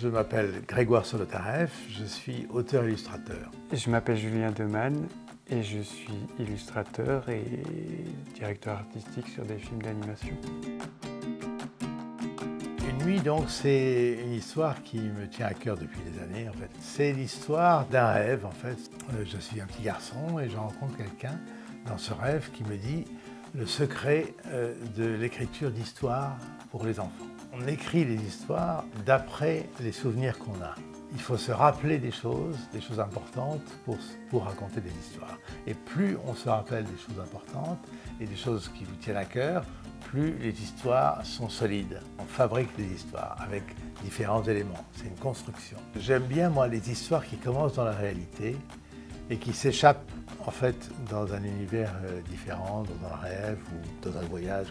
Je m'appelle Grégoire Solotareff, je suis auteur-illustrateur. Je m'appelle Julien Demann et je suis illustrateur et directeur artistique sur des films d'animation. Une nuit, donc, c'est une histoire qui me tient à cœur depuis des années, en fait. C'est l'histoire d'un rêve, en fait. Euh, je suis un petit garçon et je rencontre quelqu'un dans ce rêve qui me dit le secret euh, de l'écriture d'histoires pour les enfants. On écrit les histoires d'après les souvenirs qu'on a. Il faut se rappeler des choses, des choses importantes pour, pour raconter des histoires. Et plus on se rappelle des choses importantes et des choses qui vous tiennent à cœur, plus les histoires sont solides. On fabrique des histoires avec différents éléments. C'est une construction. J'aime bien, moi, les histoires qui commencent dans la réalité et qui s'échappent en fait dans un univers euh, différent, dans un rêve ou dans un voyage.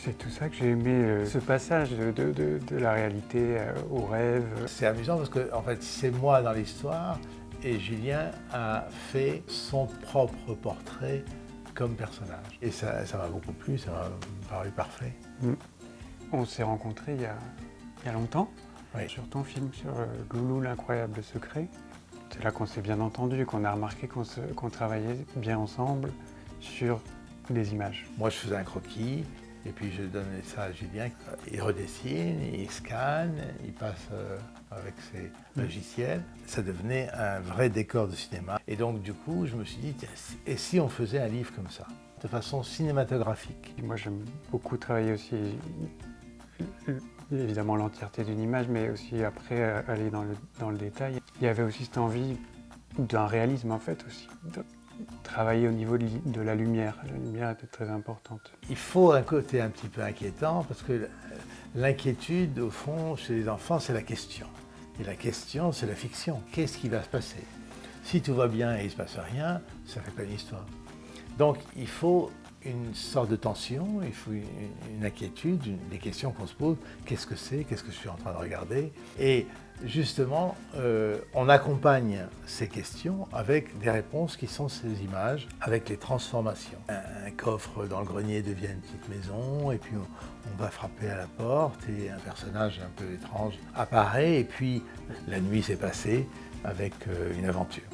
C'est tout ça que j'ai aimé, euh, ce passage de, la réalité euh, au rêve. C'est amusant parce que en fait c'est moi dans l'histoire et Julien a fait son propre portrait comme personnage. Et ça m'a beaucoup plu, ça m'a paru parfait. Mm. On s'est rencontrés il y, a, il y a longtemps sur ton film, sur Loulou l'incroyable secret. C'est là qu'on s'est bien entendu, qu'on a remarqué qu'on travaillait bien ensemble sur des images. Moi, je faisais un croquis, et puis je donnais ça à Julien. Il redessine, il scanne, il passe euh, avec ses logiciels. Ça devenait un vrai décor de cinéma. Et donc, du coup, je me suis dit, et si on faisait un livre comme ça, de façon cinématographique? Moi, j'aime beaucoup travailler aussi évidemment l'entièreté d'une image, mais aussi après euh, aller dans le, dans le, détail. Il y avait aussi cette envie d'un réalisme en fait aussi, de travailler au niveau de, la lumière. La lumière était très importante. Il faut un côté un petit peu inquiétant parce que l'inquiétude au fond chez les enfants c'est la question. Et la question c'est la fiction. Qu'est-ce qui va se passer? Si tout va bien et il ne se passe rien, ça ne fait pas une histoire. Donc il faut une sorte de tension, il faut une, inquiétude, des questions qu'on se pose. Qu'est-ce que c'est? Qu'est-ce que je suis en train de regarder? Et justement, euh, on accompagne ces questions avec des réponses qui sont ces images, avec les transformations. Un, coffre dans le grenier devient une petite maison, et puis on, va frapper à la porte, et un personnage un peu étrange apparaît, et puis la nuit s'est passée avec euh, une aventure.